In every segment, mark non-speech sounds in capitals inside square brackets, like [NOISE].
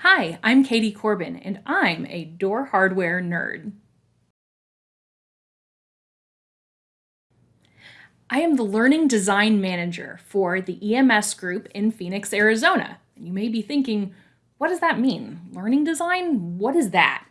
Hi, I'm Katie Corbin, and I'm a door hardware nerd. I am the Learning Design Manager for the EMS group in Phoenix, Arizona. And you may be thinking, what does that mean? Learning design? What is that?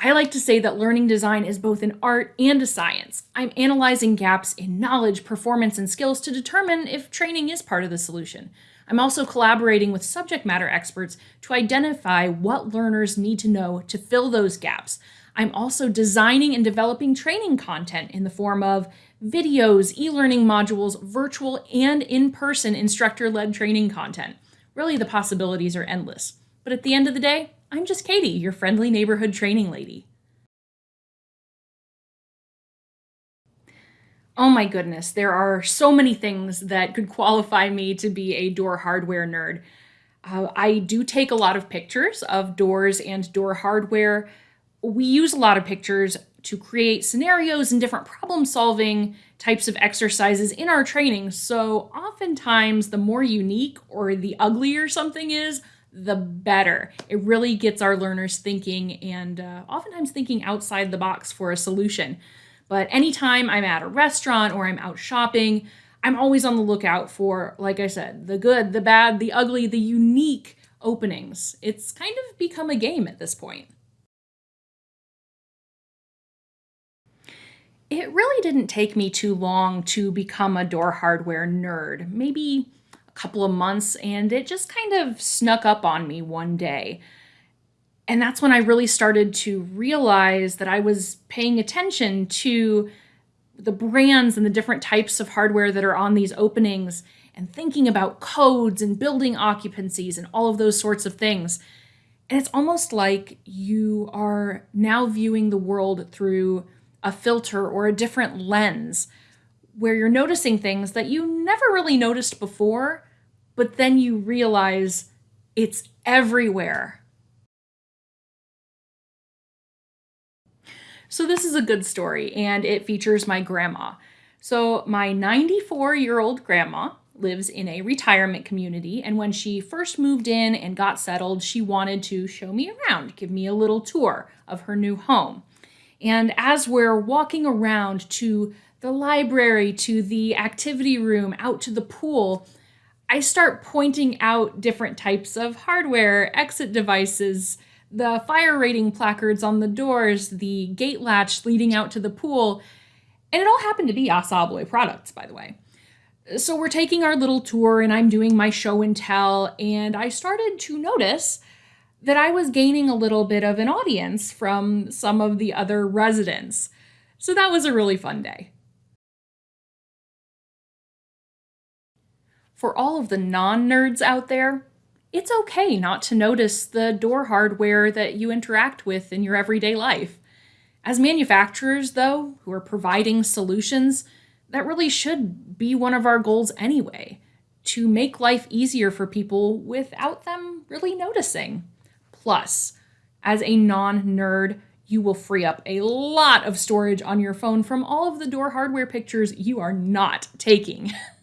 I like to say that learning design is both an art and a science. I'm analyzing gaps in knowledge, performance, and skills to determine if training is part of the solution. I'm also collaborating with subject matter experts to identify what learners need to know to fill those gaps. I'm also designing and developing training content in the form of videos, e-learning modules, virtual and in-person instructor-led training content. Really, the possibilities are endless. But at the end of the day, I'm just Katie, your friendly neighborhood training lady. Oh my goodness, there are so many things that could qualify me to be a door hardware nerd. Uh, I do take a lot of pictures of doors and door hardware. We use a lot of pictures to create scenarios and different problem solving types of exercises in our training. So oftentimes the more unique or the uglier something is, the better. It really gets our learners thinking and uh, oftentimes thinking outside the box for a solution. But anytime I'm at a restaurant or I'm out shopping, I'm always on the lookout for, like I said, the good, the bad, the ugly, the unique openings. It's kind of become a game at this point. It really didn't take me too long to become a door hardware nerd. Maybe couple of months and it just kind of snuck up on me one day. And that's when I really started to realize that I was paying attention to the brands and the different types of hardware that are on these openings and thinking about codes and building occupancies and all of those sorts of things. And it's almost like you are now viewing the world through a filter or a different lens where you're noticing things that you never really noticed before but then you realize it's everywhere. So this is a good story and it features my grandma. So my 94 year old grandma lives in a retirement community and when she first moved in and got settled, she wanted to show me around, give me a little tour of her new home. And as we're walking around to the library, to the activity room, out to the pool, I start pointing out different types of hardware, exit devices, the fire rating placards on the doors, the gate latch leading out to the pool, and it all happened to be Assa Abloy products, by the way. So we're taking our little tour and I'm doing my show and tell, and I started to notice that I was gaining a little bit of an audience from some of the other residents. So that was a really fun day. For all of the non-nerds out there, it's okay not to notice the door hardware that you interact with in your everyday life. As manufacturers, though, who are providing solutions, that really should be one of our goals anyway, to make life easier for people without them really noticing. Plus, as a non-nerd, you will free up a lot of storage on your phone from all of the door hardware pictures you are not taking. [LAUGHS]